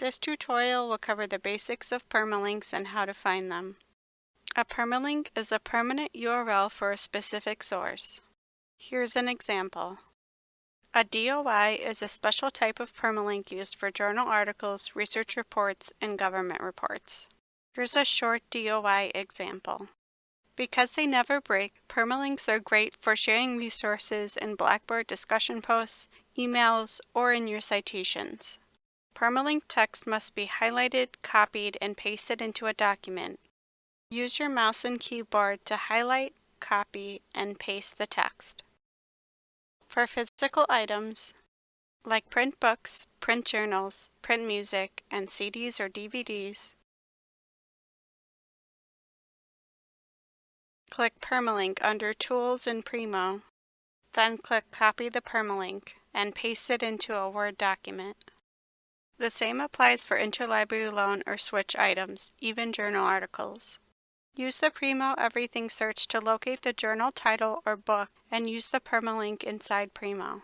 This tutorial will cover the basics of permalinks and how to find them. A permalink is a permanent URL for a specific source. Here's an example. A DOI is a special type of permalink used for journal articles, research reports, and government reports. Here's a short DOI example. Because they never break, permalinks are great for sharing resources in Blackboard discussion posts, emails, or in your citations. Permalink text must be highlighted, copied, and pasted into a document. Use your mouse and keyboard to highlight, copy, and paste the text. For physical items, like print books, print journals, print music, and CDs or DVDs, click Permalink under Tools in Primo, then click Copy the Permalink and paste it into a Word document. The same applies for interlibrary loan or switch items, even journal articles. Use the Primo Everything search to locate the journal title or book and use the permalink inside Primo.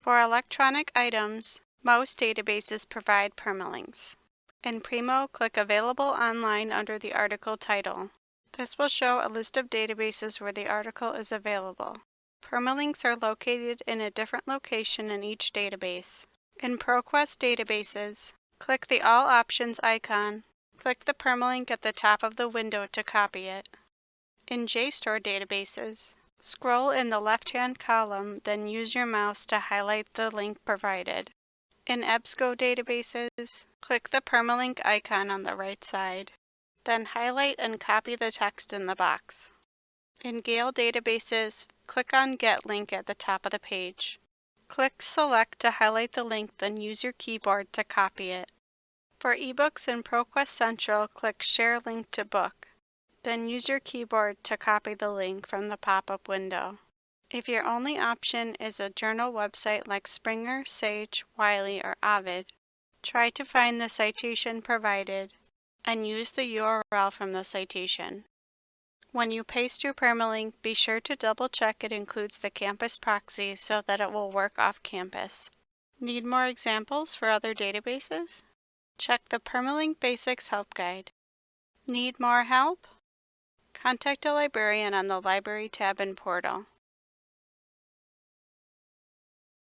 For electronic items, most databases provide permalinks. In Primo, click Available Online under the article title. This will show a list of databases where the article is available. Permalinks are located in a different location in each database. In ProQuest databases, click the All Options icon. Click the permalink at the top of the window to copy it. In JSTOR databases, scroll in the left-hand column, then use your mouse to highlight the link provided. In EBSCO databases, click the permalink icon on the right side. Then highlight and copy the text in the box. In Gale databases, click on Get Link at the top of the page. Click Select to highlight the link, then use your keyboard to copy it. For ebooks in ProQuest Central, click Share Link to Book. Then use your keyboard to copy the link from the pop-up window. If your only option is a journal website like Springer, Sage, Wiley, or Ovid, try to find the citation provided and use the URL from the citation. When you paste your permalink, be sure to double check it includes the campus proxy so that it will work off campus. Need more examples for other databases? Check the Permalink Basics Help Guide. Need more help? Contact a librarian on the Library tab in Portal.